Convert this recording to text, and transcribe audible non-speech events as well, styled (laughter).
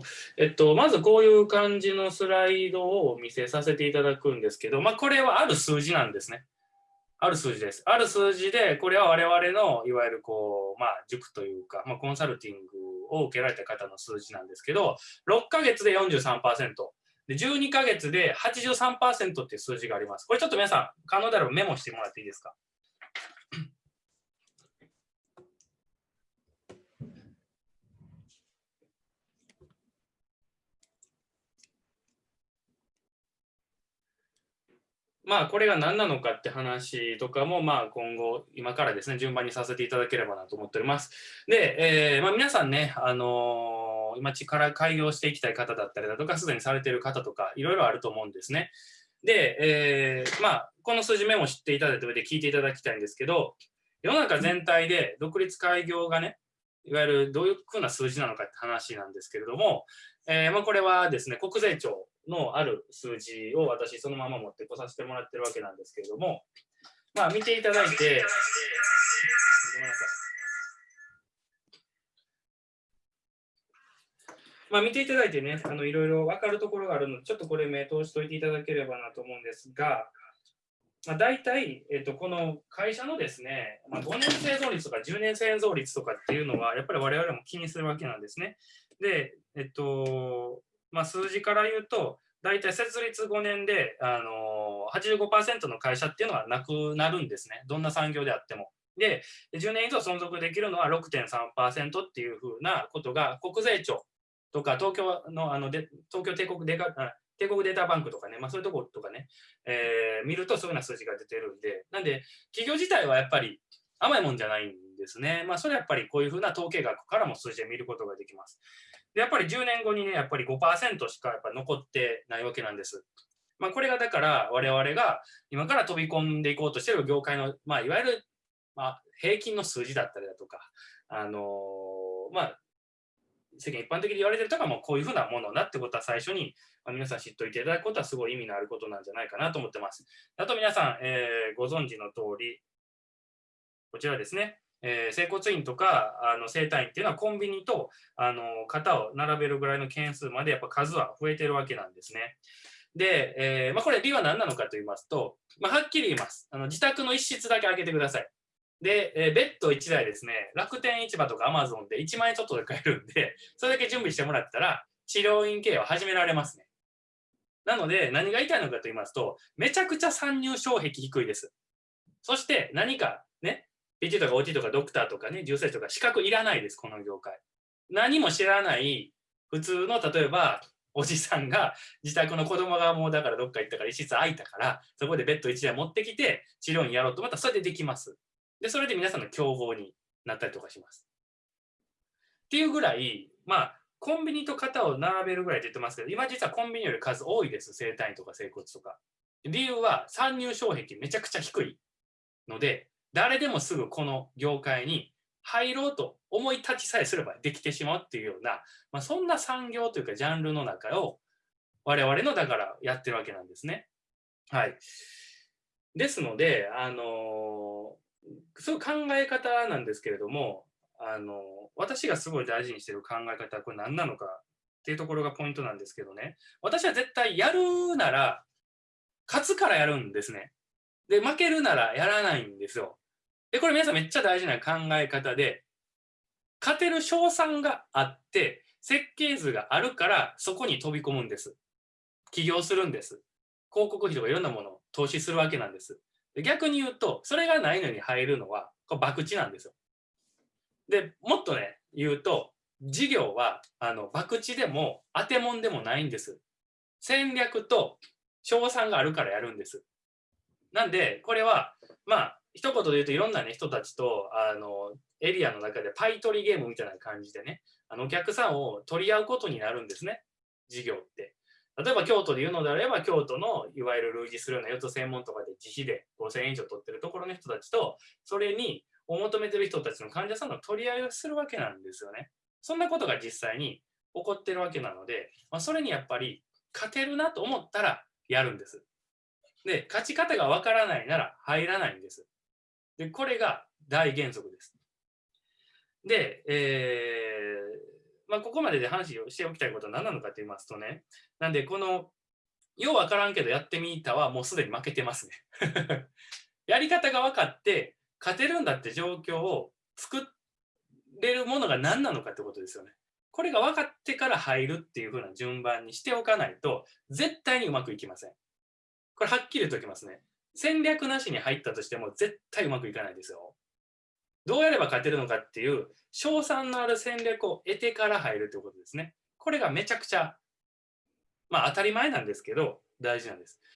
(laughs) えっと、まずこういう感じのスライドをお見せさせていただくんですけど、まあ、これはある数字なんですね。ある数字です。ある数字で、これは我々のいわゆるこう、まあ、塾というか、まあ、コンサルティングを受けられた方の数字なんですけど、6ヶ月で43%、で12ヶ月で83%っていう数字があります。これちょっと皆さん、可能であればメモしてもらっていいですか？まあ、これが何なのかって話とかも、まあ、今後、今からですね、順番にさせていただければなと思っております。で、えー、まあ、皆さんね、あのー、今、力開業していきたい方だったりだとか、すでにされている方とか、いろいろあると思うんですね。で、えー、まあ、この数字メモ知っていただいた上で聞いていただきたいんですけど、世の中全体で独立開業がね、いわゆるどういうふうな数字なのかって話なんですけれども、えー、まあ、これはですね、国税庁のある数字を私そのまま持ってこさせてもらってるわけなんですけれども、まあ見ていただいて、ごめんなさい。まあ見ていただいてね、あのいろいろ分かるところがあるので、ちょっとこれ目通しといていただければなと思うんですが、まあ、大体、えっと、この会社のですね、まあ、5年生存率とか10年生存率とかっていうのは、やっぱり我々も気にするわけなんですね。で、えっと、まあ、数字から言うと、大体設立5年で、あのー85%の会社っていうのはなくなるんですね。どんな産業であっても。で、10年以上存続できるのは6.3%っていうふうなことが、国税庁とか東京のあので東京帝国デカ帝国データバンクとかね、まあ、そういうところとかね、えー、見るとそういうような数字が出てるんで、なんで、企業自体はやっぱり甘いもんじゃないんですね。まあ、それはやっぱりこういうふうな統計学からも数字で見ることができます。で、やっぱり10年後にね、やっぱり5%しかやっぱ残ってないわけなんです。まあ、これがだから我々が今から飛び込んでいこうとしている業界の、まあ、いわゆる、まあ、平均の数字だったりだとか、あのー、まあ、世間一般的に言われてるとかもこういうふうなものだってことは最初に、ま、皆さん知っておいていただくことはすごい意味のあることなんじゃないかなと思ってます。あと皆さん、えー、ご存知の通り、こちらですね、えー、整骨院とかあの整体院っていうのはコンビニとあの型を並べるぐらいの件数までやっぱ数は増えてるわけなんですね。で、えー、まあ、これ理は何なのかと言いますと、まあ、はっきり言います。あの自宅の一室だけ開けてください。で、えー、ベッド1台ですね、楽天市場とかアマゾンで1万円ちょっとで買えるんで、(laughs) それだけ準備してもらったら、治療院経営を始められますね。なので、何が言いたいのかと言いますと、めちゃくちゃ参入障壁低いです。そして何かね、PT とか OT とかドクターとかね、重生とか資格いらないです、この業界。何も知らない普通の、例えば、おじさんが自宅の子供がもうだからどっか行ったから一室空いたから、そこでベッド1台持ってきて治療院やろうとまたらそれでできます。で、それで皆さんの競合になったりとかします。っていうぐらい、まあ、コンビニと型を並べるぐらいって言ってますけど、今実はコンビニより数多いです、整体院とか整骨とか。理由は参入障壁めちゃくちゃ低いので、誰でもすぐこの業界に入ろうと思い立ちさえすればできてしまうっていうような、まあ、そんな産業というかジャンルの中を我々のだからやってるわけなんですね。はい。ですので、あのー、そういう考え方なんですけれども、あのー、私がすごい大事にしてる考え方はこれ何なのかっていうところがポイントなんですけどね、私は絶対やるなら勝つからやるんですね。で、負けるならやらないんですよ。で、これ皆さんめっちゃ大事な考え方で、勝てる賞賛があって、設計図があるからそこに飛び込むんです。起業するんです。広告費とかいろんなものを投資するわけなんです。で逆に言うと、それがないのに入るのは、これ博打なんですよ。で、もっとね、言うと、事業は、あの、博打でも当てもんでもないんです。戦略と賞賛があるからやるんです。なんで、これは、まあ、一言で言うといろんな、ね、人たちとあのエリアの中でパイ取りゲームみたいな感じでねあのお客さんを取り合うことになるんですね。事業って。例えば京都で言うのであれば京都のいわゆる類似するような四つ専門とかで自費で5000円以上取ってるところの人たちとそれにを求めてる人たちの患者さんの取り合いをするわけなんですよね。そんなことが実際に起こってるわけなので、まあ、それにやっぱり勝てるなと思ったらやるんです。で勝ち方がわからないなら入らないんです。で、これが大原則です。で、えー、まあ、ここまでで話をしておきたいことは何なのかと言いますとね、なんで、この、ようわからんけどやってみたはもうすでに負けてますね。(laughs) やり方が分かって、勝てるんだって状況を作れるものが何なのかってことですよね。これが分かってから入るっていう風な順番にしておかないと、絶対にうまくいきません。これはっきり言っておきますね。戦略なしに入ったとしても絶対うまくいかないですよ。どうやれば勝てるのかっていう、賞賛のある戦略を得てから入るということですね。これがめちゃくちゃ、まあ当たり前なんですけど、大事なんです。